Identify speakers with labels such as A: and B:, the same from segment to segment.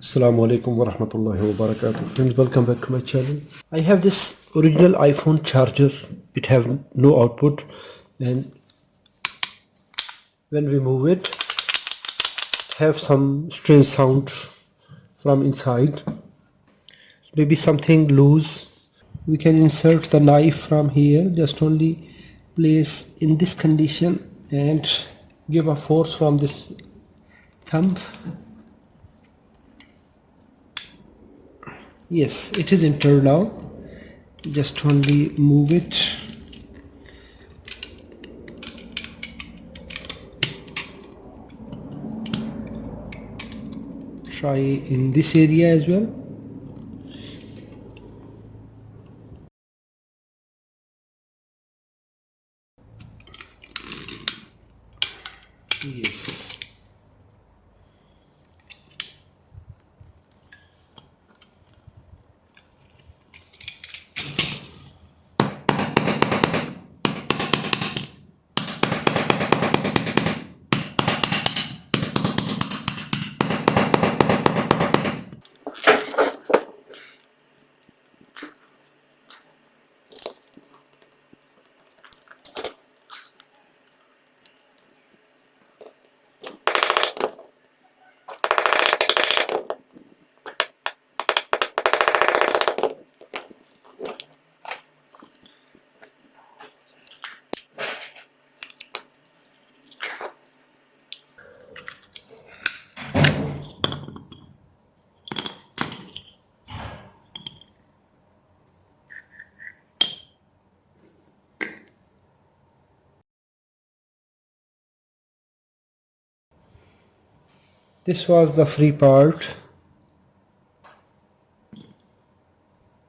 A: Assalamu alaikum wa rahmatullahi wa barakatuh. Friends, welcome back to my channel. I have this original iPhone charger. It have no output and when we move it, it have some strange sound from inside. Maybe something loose. We can insert the knife from here. Just only place in this condition and give a force from this thumb yes it is entered now just only move it. Try in this area as well yes this was the free part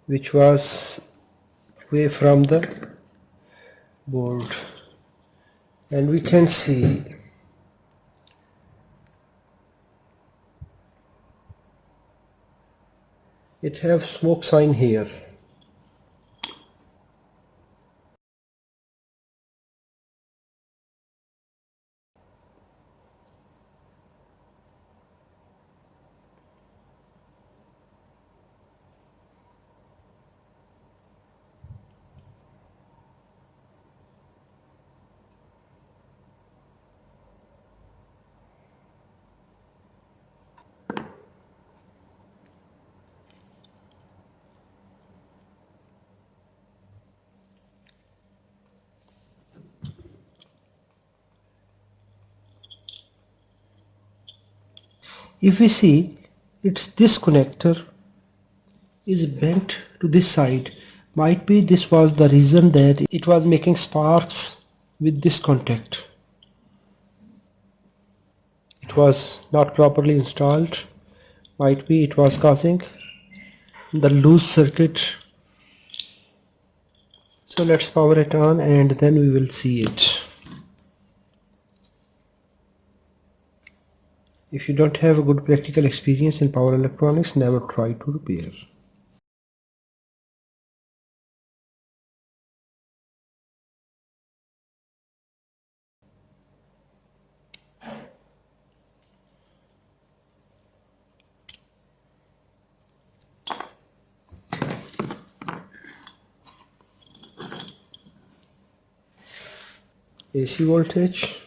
A: which was away from the board. And we can see it have smoke sign here if we see its this connector is bent to this side. Might be this was the reason that it was making sparks with this contact. It was not properly installed. Might be it was causing the loose circuit. So let's power it on and then we will see it If you don't have a good practical experience in power electronics, never try to repair. AC voltage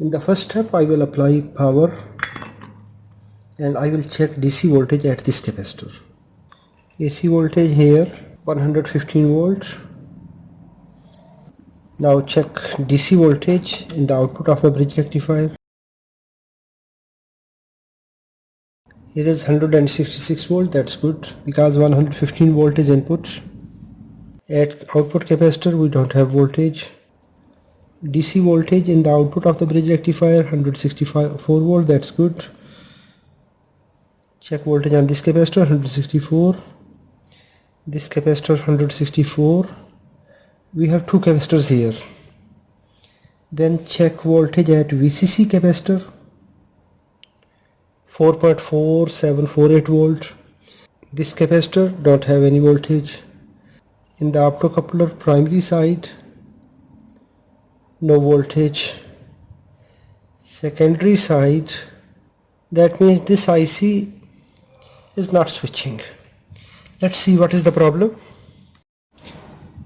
A: in the first step I will apply power and I will check DC voltage at this capacitor. AC voltage here 115 volts. Now check DC voltage in the output of the bridge rectifier. Here is 166 volt that's good because 115 volt is input at output capacitor we don't have voltage DC voltage in the output of the bridge rectifier 164 volt that's good. Check voltage on this capacitor 164 this capacitor 164 we have two capacitors here. Then check voltage at VCC capacitor 4.4748 volt. This capacitor don't have any voltage. In the optocoupler primary side no voltage. Secondary side that means this IC is not switching. Let's see what is the problem.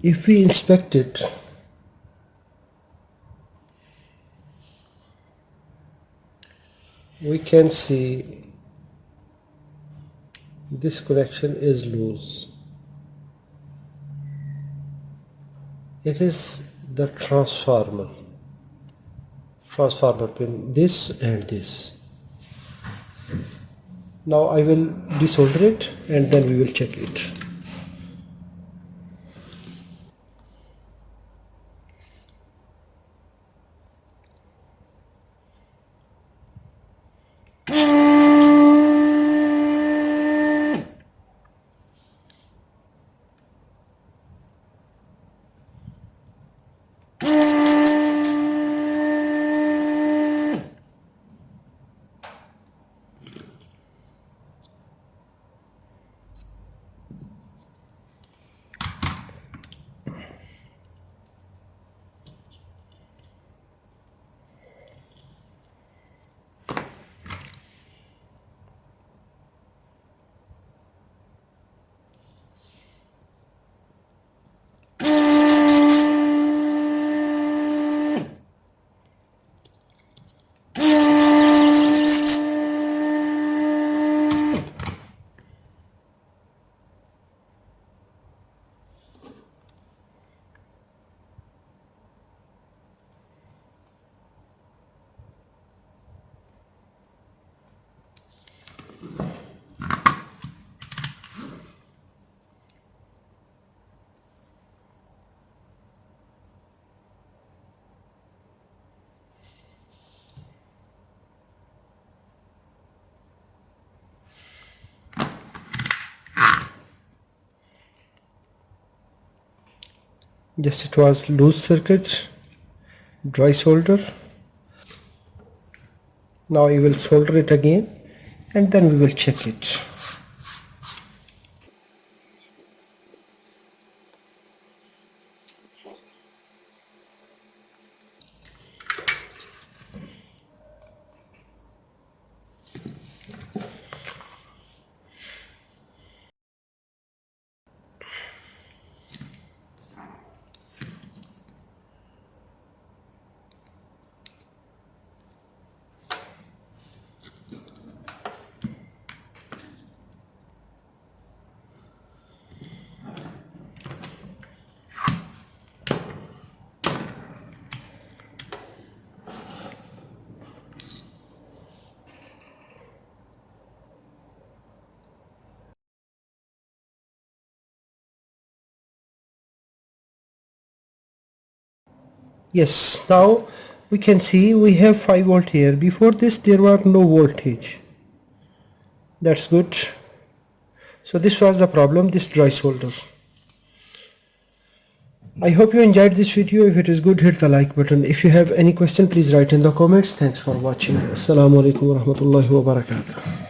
A: If we inspect it we can see this connection is loose. It is the transformer. Transformer pin this and this. Now I will desolder it and then we will check it just it was loose circuit dry solder. Now we will solder it again and then we will check it yes now we can see we have 5 volt here. Before this there were no voltage. That's good. So this was the problem this dry solder. I hope you enjoyed this video. If it is good hit the like button. If you have any question please write in the comments. Thanks for watching. Assalamu alaikum warahmatullahi wabarakatuh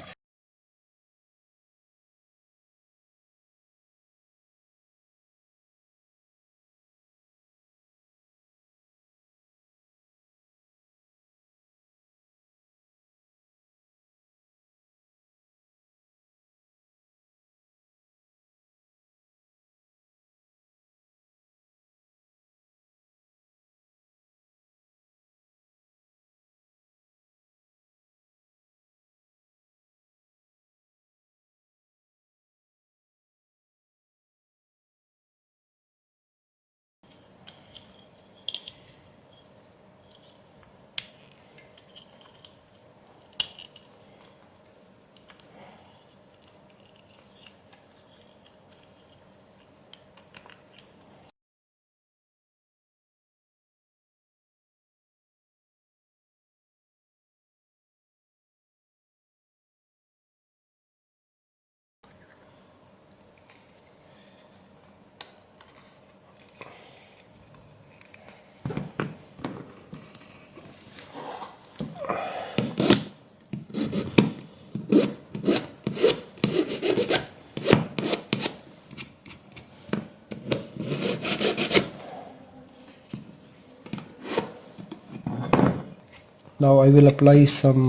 A: now I will apply some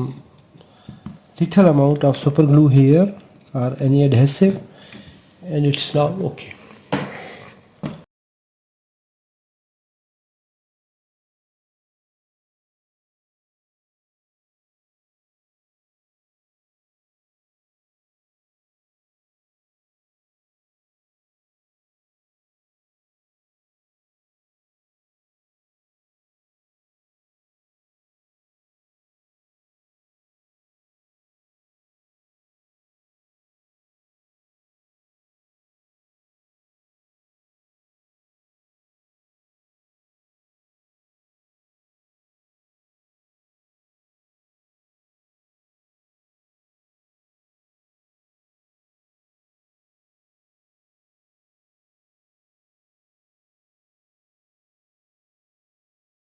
A: little amount of super glue here or any adhesive and it's now okay